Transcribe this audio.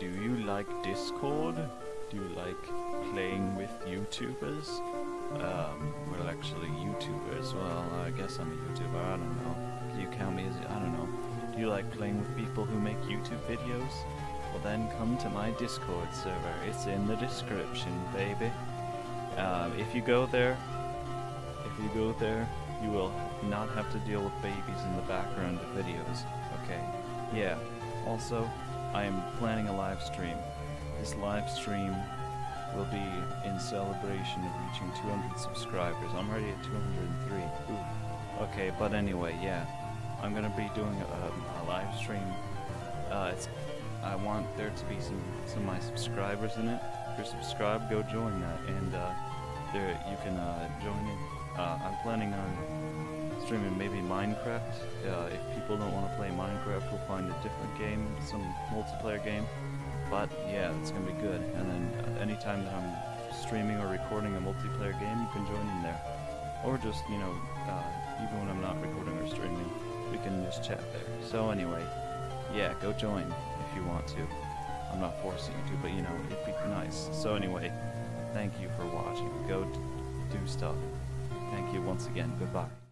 do you like Discord? Do you like playing with YouTubers? Um, well, actually, YouTubers. Well, I guess I'm a YouTuber. I don't know. Do you count me as? I don't know. Do you like playing with people who make YouTube videos? Well, then come to my Discord server. It's in the description, baby. Um, if you go there, if you go there, you will not have to deal with babies in the background of videos. Okay. Yeah. Also, I am planning a live stream. This live stream will be in celebration of reaching 200 subscribers. I'm already at 203. Ooh. Okay, but anyway, yeah. I'm gonna be doing a, a live stream. Uh, I want there to be some, some of my subscribers in it. If you're subscribed, go join that, and uh, there you can uh, join in. Uh, I'm planning on streaming maybe Minecraft. Uh, if people don't want to play Minecraft, find a different game, some multiplayer game. But yeah, it's gonna be good. And then uh, anytime that I'm streaming or recording a multiplayer game, you can join in there. Or just, you know, uh, even when I'm not recording or streaming, we can just chat there. So anyway, yeah, go join if you want to. I'm not forcing you to, but you know, it'd be nice. So anyway, thank you for watching. Go do stuff. Thank you once again. Goodbye.